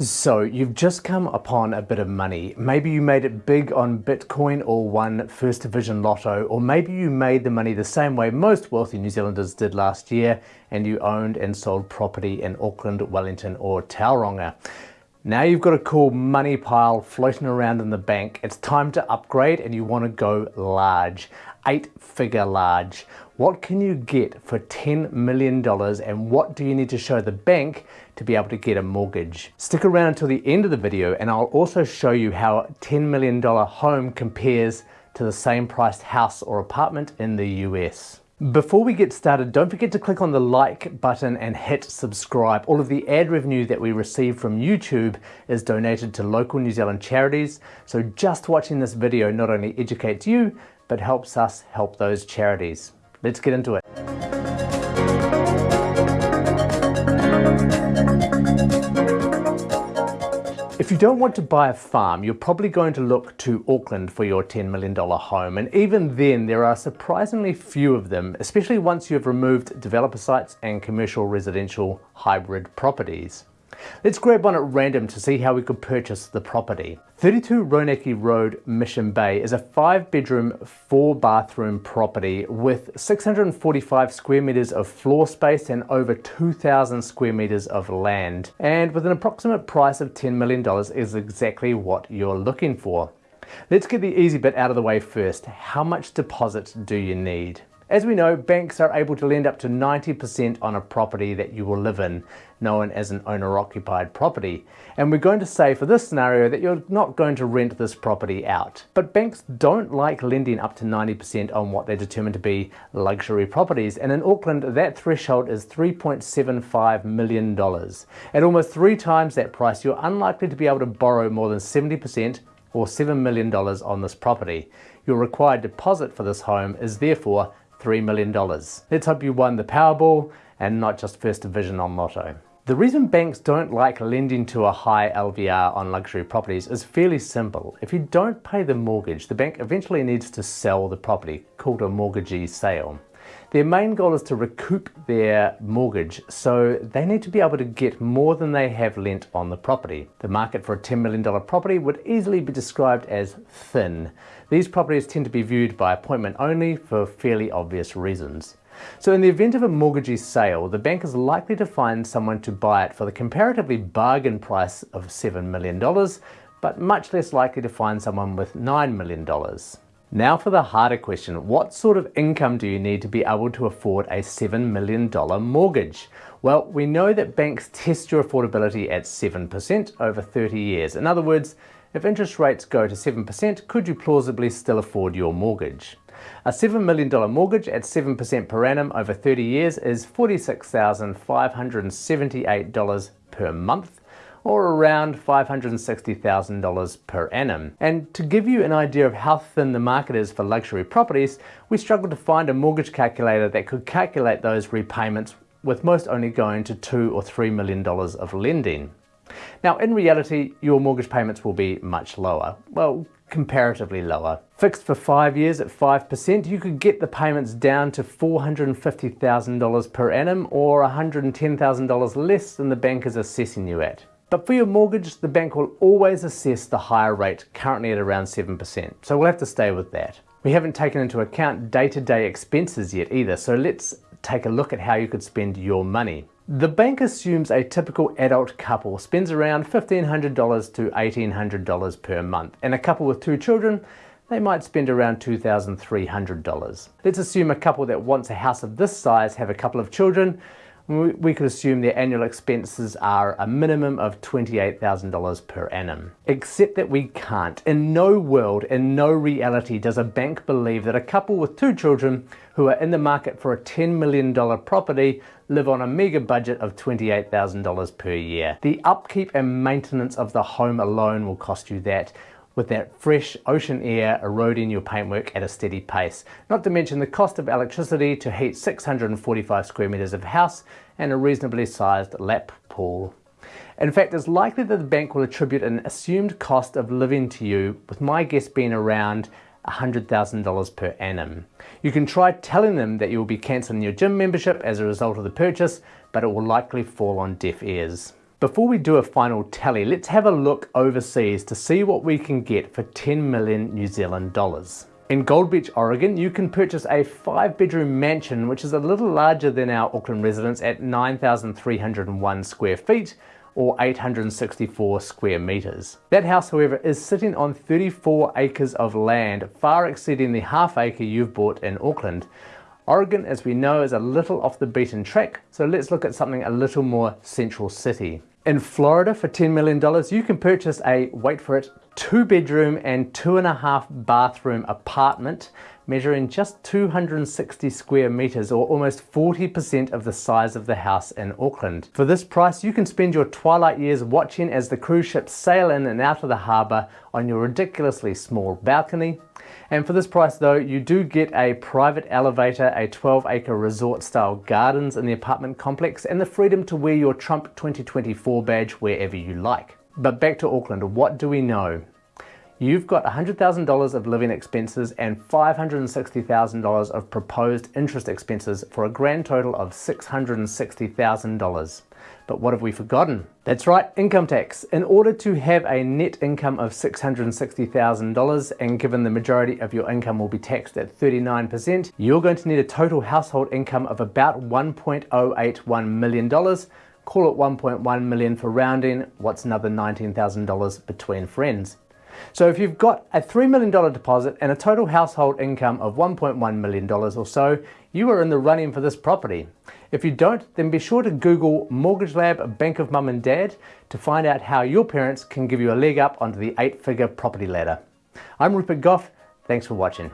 So you've just come upon a bit of money. Maybe you made it big on Bitcoin or won First Division Lotto, or maybe you made the money the same way most wealthy New Zealanders did last year and you owned and sold property in Auckland, Wellington or Tauranga. Now you've got a cool money pile floating around in the bank. It's time to upgrade and you want to go large, eight figure large. What can you get for $10 million and what do you need to show the bank to be able to get a mortgage? Stick around until the end of the video and I'll also show you how a $10 million home compares to the same priced house or apartment in the US. Before we get started, don't forget to click on the like button and hit subscribe. All of the ad revenue that we receive from YouTube is donated to local New Zealand charities. So just watching this video not only educates you, but helps us help those charities. Let's get into it. If you don't want to buy a farm, you're probably going to look to Auckland for your $10 million home. And even then, there are surprisingly few of them, especially once you've removed developer sites and commercial residential hybrid properties. Let's grab one at random to see how we could purchase the property. 32 Ronaki Road, Mission Bay is a five bedroom, four bathroom property with 645 square meters of floor space and over 2,000 square meters of land. And with an approximate price of $10 million is exactly what you're looking for. Let's get the easy bit out of the way first. How much deposit do you need? As we know, banks are able to lend up to 90% on a property that you will live in, known as an owner-occupied property. And we're going to say for this scenario that you're not going to rent this property out. But banks don't like lending up to 90% on what they determine to be luxury properties. And in Auckland, that threshold is $3.75 million. At almost three times that price, you're unlikely to be able to borrow more than 70% or $7 million on this property. Your required deposit for this home is therefore $3 million. Let's hope you won the Powerball and not just First Division on Lotto. The reason banks don't like lending to a high LVR on luxury properties is fairly simple. If you don't pay the mortgage, the bank eventually needs to sell the property, called a mortgagee sale. Their main goal is to recoup their mortgage, so they need to be able to get more than they have lent on the property. The market for a $10 million property would easily be described as thin. These properties tend to be viewed by appointment only for fairly obvious reasons. So in the event of a mortgagee sale, the bank is likely to find someone to buy it for the comparatively bargain price of $7 million, but much less likely to find someone with $9 million. Now for the harder question, what sort of income do you need to be able to afford a $7 million mortgage? Well, we know that banks test your affordability at 7% over 30 years. In other words, if interest rates go to 7%, could you plausibly still afford your mortgage? A $7 million mortgage at 7% per annum over 30 years is $46,578 per month or around $560,000 per annum. And to give you an idea of how thin the market is for luxury properties, we struggled to find a mortgage calculator that could calculate those repayments with most only going to two or three million dollars of lending. Now in reality, your mortgage payments will be much lower. Well, comparatively lower. Fixed for five years at 5%, you could get the payments down to $450,000 per annum or $110,000 less than the bank is assessing you at. But for your mortgage, the bank will always assess the higher rate, currently at around 7%. So we'll have to stay with that. We haven't taken into account day-to-day -day expenses yet either, so let's take a look at how you could spend your money. The bank assumes a typical adult couple spends around $1,500 to $1,800 per month, and a couple with two children they might spend around $2,300. Let's assume a couple that wants a house of this size have a couple of children we could assume their annual expenses are a minimum of $28,000 per annum. Except that we can't. In no world, in no reality does a bank believe that a couple with two children who are in the market for a $10 million property live on a mega budget of $28,000 per year. The upkeep and maintenance of the home alone will cost you that with that fresh ocean air eroding your paintwork at a steady pace. Not to mention the cost of electricity to heat 645 square meters of house and a reasonably sized lap pool. In fact, it's likely that the bank will attribute an assumed cost of living to you, with my guess being around $100,000 per annum. You can try telling them that you will be cancelling your gym membership as a result of the purchase, but it will likely fall on deaf ears. Before we do a final tally, let's have a look overseas to see what we can get for 10 million New Zealand dollars. In Gold Beach, Oregon, you can purchase a five bedroom mansion, which is a little larger than our Auckland residence at 9,301 square feet or 864 square meters. That house, however, is sitting on 34 acres of land, far exceeding the half acre you've bought in Auckland. Oregon, as we know, is a little off the beaten track, so let's look at something a little more central city. In Florida, for $10 million, you can purchase a, wait for it, two bedroom and two and a half bathroom apartment measuring just 260 square meters or almost 40% of the size of the house in Auckland. For this price, you can spend your twilight years watching as the cruise ships sail in and out of the harbor on your ridiculously small balcony. And for this price though, you do get a private elevator, a 12 acre resort style gardens in the apartment complex, and the freedom to wear your Trump 2024 badge wherever you like. But back to Auckland, what do we know? you've got $100,000 of living expenses and $560,000 of proposed interest expenses for a grand total of $660,000. But what have we forgotten? That's right, income tax. In order to have a net income of $660,000 and given the majority of your income will be taxed at 39%, you're going to need a total household income of about $1.081 million. Call it 1.1 million for rounding. What's another $19,000 between friends? So if you've got a $3 million deposit and a total household income of $1.1 million or so, you are in the running for this property. If you don't, then be sure to Google Mortgage Lab Bank of Mum and Dad to find out how your parents can give you a leg up onto the eight-figure property ladder. I'm Rupert Gough, Thanks for watching.